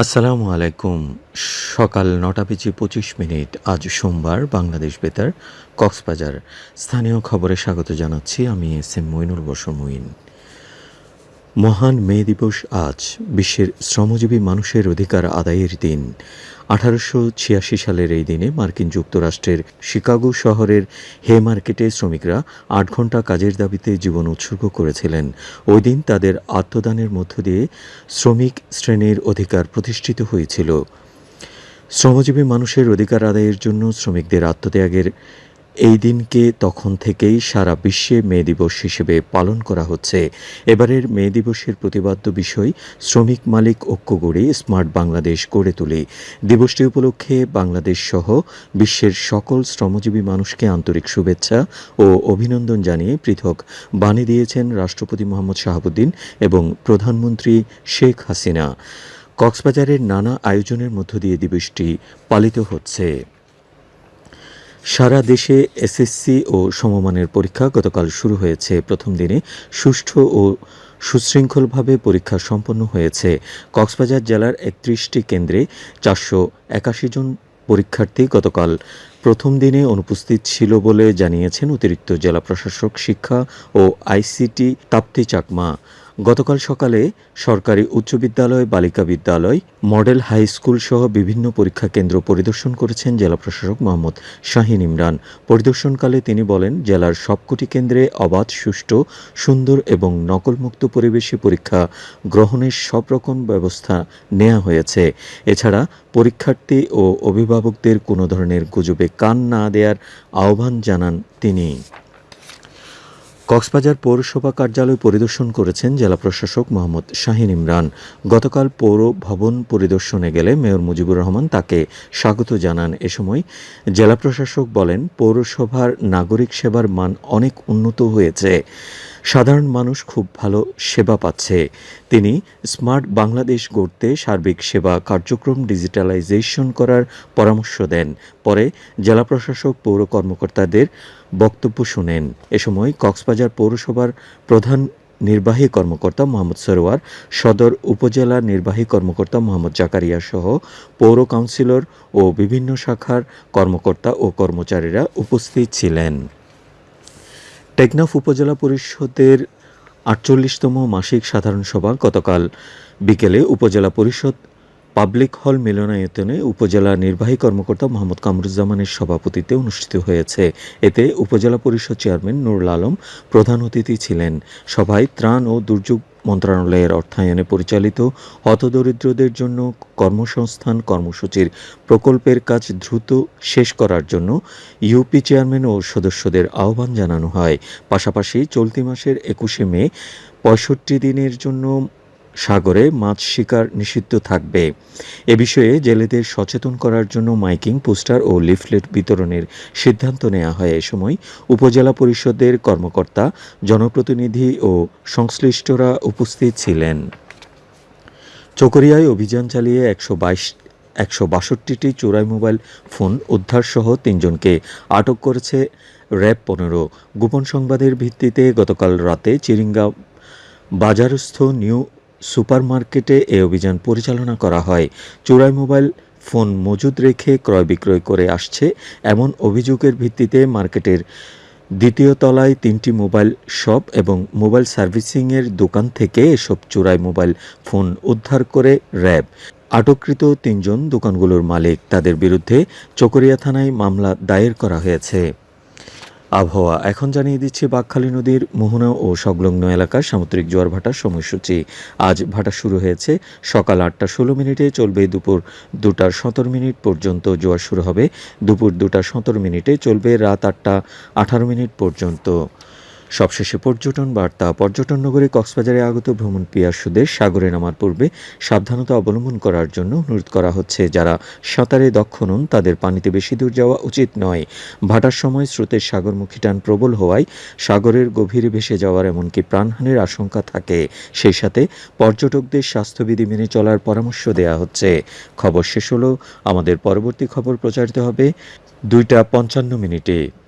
আসসালামু আলাইকুম। সকাল নটা বেজে পঁচিশ মিনিট, আজ সোমবার, বাংলাদেশ বেতার, কক্সবাজার। স্থানীয় খবরে স্বাগত জানাচ্ছি আমি এস এম মইনুল বসর মহান মে দিবস আজ বিশ্বের শ্রমজীবী মানুষের অধিকার আদায়ের দিন। আঠারোশো ছিয়াশি সালের এই দিনে মার্কিন যুক্তরাষ্ট্রের শিকাগো শহরের হে মার্কেটে শ্রমিকরা আট ঘণ্টা কাজের দাবিতে জীবন উৎসর্গ করেছিলেন। ওই দিন তাদের আত্মদানের মধ্য দিয়ে শ্রমিক শ্রেণির অধিকার প্রতিষ্ঠিত হয়েছিল। শ্রমজীবী মানুষের অধিকার আদায়ের জন্য শ্রমিকদের আত্মত্যাগের এই দিনকে তখন থেকেই সারা বিশ্বে মে দিবস হিসেবে পালন করা হচ্ছে। এবারের মে দিবসের প্রতিবাদ্য বিষয়, শ্রমিক মালিক ঐক্য গড়ে স্মার্ট বাংলাদেশ গড়ে তুলে। দিবসটি উপলক্ষে বাংলাদেশ সহ বিশ্বের সকল শ্রমজীবী মানুষকে আন্তরিক শুভেচ্ছা ও অভিনন্দন জানিয়ে পৃথক বাণী দিয়েছেন রাষ্ট্রপতি মোহাম্মদ শাহাবুদ্দিন এবং প্রধানমন্ত্রী শেখ হাসিনা। কক্সবাজারের নানা আয়োজনের মধ্য দিয়ে দিবসটি পালিত হচ্ছে। সারা দেশে এসএসসি ও সমমানের পরীক্ষা গতকাল শুরু হয়েছে। প্রথম দিনে সুষ্ঠু ও সুশৃঙ্খলভাবে পরীক্ষা সম্পন্ন হয়েছে। কক্সবাজার জেলার একত্রিশটি কেন্দ্রে চারশো একাশি জন পরীক্ষার্থী গতকাল প্রথম দিনে অনুপস্থিত ছিল বলে জানিয়েছেন অতিরিক্ত জেলা প্রশাসক, শিক্ষা ও আইসিটি তাপ্তি চাকমা। গতকাল সকালে সরকারি উচ্চ বিদ্যালয়, বালিকা বিদ্যালয়, মডেল হাই স্কুল সহ বিভিন্ন পরীক্ষা কেন্দ্র পরিদর্শন করেছেন জেলা প্রশাসক মোহাম্মদ শাহিন ইমরান। পরিদর্শনকালে তিনি বলেন, জেলার সবকটি কেন্দ্রে অবাধ, সুষ্ঠু, সুন্দর এবং নকলমুক্ত পরিবেশে পরীক্ষা গ্রহণের সব রকম ব্যবস্থা নেওয়া হয়েছে। এছাড়া পরীক্ষার্থী ও অভিভাবকদের কোনো ধরনের গুজবে কান না দেওয়ার আহ্বান জানান তিনি। কক্সবাজার পৌরসভা কার্যালয় পরিদর্শন করেছেন জেলা প্রশাসক মোহাম্মদ শাহিন ইমরান। গতকাল পৌর ভবন পরিদর্শনে গেলে মেয়র মুজিবুর রহমান তাকে স্বাগত জানান। এ সময় জেলা প্রশাসক বলেন, পৌরসভার নাগরিক সেবার মান অনেক উন্নত হয়েছে। সাধারণ মানুষ খুব ভালো সেবা পাচ্ছে। তিনি স্মার্ট বাংলাদেশ গড়তে সার্বিক সেবা কার্যক্রম ডিজিটালাইজেশন করার পরামর্শ দেন। পরে জেলা প্রশাসক, পৌর কর্মকর্তাদের বক্তব্য শুনেন। এ সময় কক্সবাজার পৌরসভার প্রধান নির্বাহী কর্মকর্তা মোহাম্মদ সরোয়ার, সদর উপজেলা নির্বাহী কর্মকর্তা মোহাম্মদ জাকারিয়া সহ পৌর কাউন্সিলর ও বিভিন্ন শাখার কর্মকর্তা ও কর্মচারীরা উপস্থিত ছিলেন। টেকনাফ উপজেলা পরিষদের আটচল্লিশতম মাসিক সাধারণ সভা গতকাল বিকেলে উপজেলা পরিষদ পাবলিক হল মিলনায়তনে উপজেলা নির্বাহী কর্মকর্তা মোহাম্মদ কামরুজ্জামানের সভাপতিত্বে অনুষ্ঠিত হয়েছে। এতে উপজেলা পরিষদ চেয়ারম্যান নুরুল আলম প্রধান অতিথি ছিলেন। সভায় ত্রাণ ও দুর্যোগ মন্ত্রণালয়ের অর্থায়নে পরিচালিত হতদরিদ্রদের জন্য কর্মসংস্থান কর্মসূচির প্রকল্পের কাজ দ্রুত শেষ করার জন্য ইউপি চেয়ারম্যান ও সদস্যদের আহ্বান জানানো হয়। পাশাপাশি চলতি মাসের একুশে মে পঁয়ষট্টি দিনের জন্য সাগরে মাছ শিকার নিষিদ্ধ থাকবে। এ বিষয়ে জেলেদের সচেতন করার জন্য মাইকিং, পোস্টার ও লিফলেট বিতরণের সিদ্ধান্ত নেওয়া হয়। এ সময় উপজেলা পরিষদের কর্মকর্তা, জনপ্রতিনিধি ও সংশ্লিষ্টরা উপস্থিত ছিলেন। চকরিয়ায় অভিযান চালিয়ে একশো বাইশ, একশো বাষট্টিটি চোরাই মোবাইল ফোন উদ্ধারসহ তিনজনকে আটক করেছে র্যাব পনেরো। গোপন সংবাদের ভিত্তিতে গতকাল রাতে চিরিঙ্গা বাজারস্থ নিউ সুপারমার্কেটে এ অভিযান পরিচালনা করা হয়। চোরাই মোবাইল ফোন মজুদ রেখে ক্রয় বিক্রয় করে আসছে এমন অভিযোগের ভিত্তিতে মার্কেটের দ্বিতীয় তলায় তিনটি মোবাইল শপ এবং মোবাইল সার্ভিসিংয়ের দোকান থেকে এসব চোরাই মোবাইল ফোন উদ্ধার করে র্যাব। আটককৃত তিনজন দোকানগুলোর মালিক, তাদের বিরুদ্ধে চকরিয়া থানায় মামলা দায়ের করা হয়েছে। আবহাওয়া। এখন জানিয়ে দিচ্ছে, বাকখালী নদীর মোহনা ও সংলগ্ন এলাকার সামুদ্রিক জোয়ার ভাটার সময়সূচি। আজ ভাটা শুরু হয়েছে, সকাল আটটা ষোলো মিনিটে চলবে দুপুর দুটা সতেরো মিনিট পর্যন্ত জোয়ার শুরু হবে। দুপুর দুটা সতেরো মিনিটে চলবে রাত আটটা আঠারো মিনিট পর্যন্ত। সবশেষে পর্যটন বার্তা, পর্যটন নগরী কক্সবাজারে আগত ভ্রমণ পিয়াসুদের সাগরে নামার পূর্বে সাবধানতা অবলম্বন করার জন্য অনুরোধ করা হচ্ছে। যারা সাঁতারে দক্ষ নন, তাদের পানিতে বেশি দূর যাওয়া উচিত নয়। ভাটার সময় স্রোতের সাগরমুখী টান প্রবল হওয়ায় সাগরের গভীরে ভেসে যাওয়ার এমনকি প্রাণহানির আশঙ্কা থাকে। সেই সাথে পর্যটকদের স্বাস্থ্যবিধি মেনে চলার পরামর্শ দেওয়া হচ্ছে। খবর শেষ হলো। আমাদের পরবর্তী খবর প্রচারিত হবে দুইটা পঞ্চান্ন মিনিটে।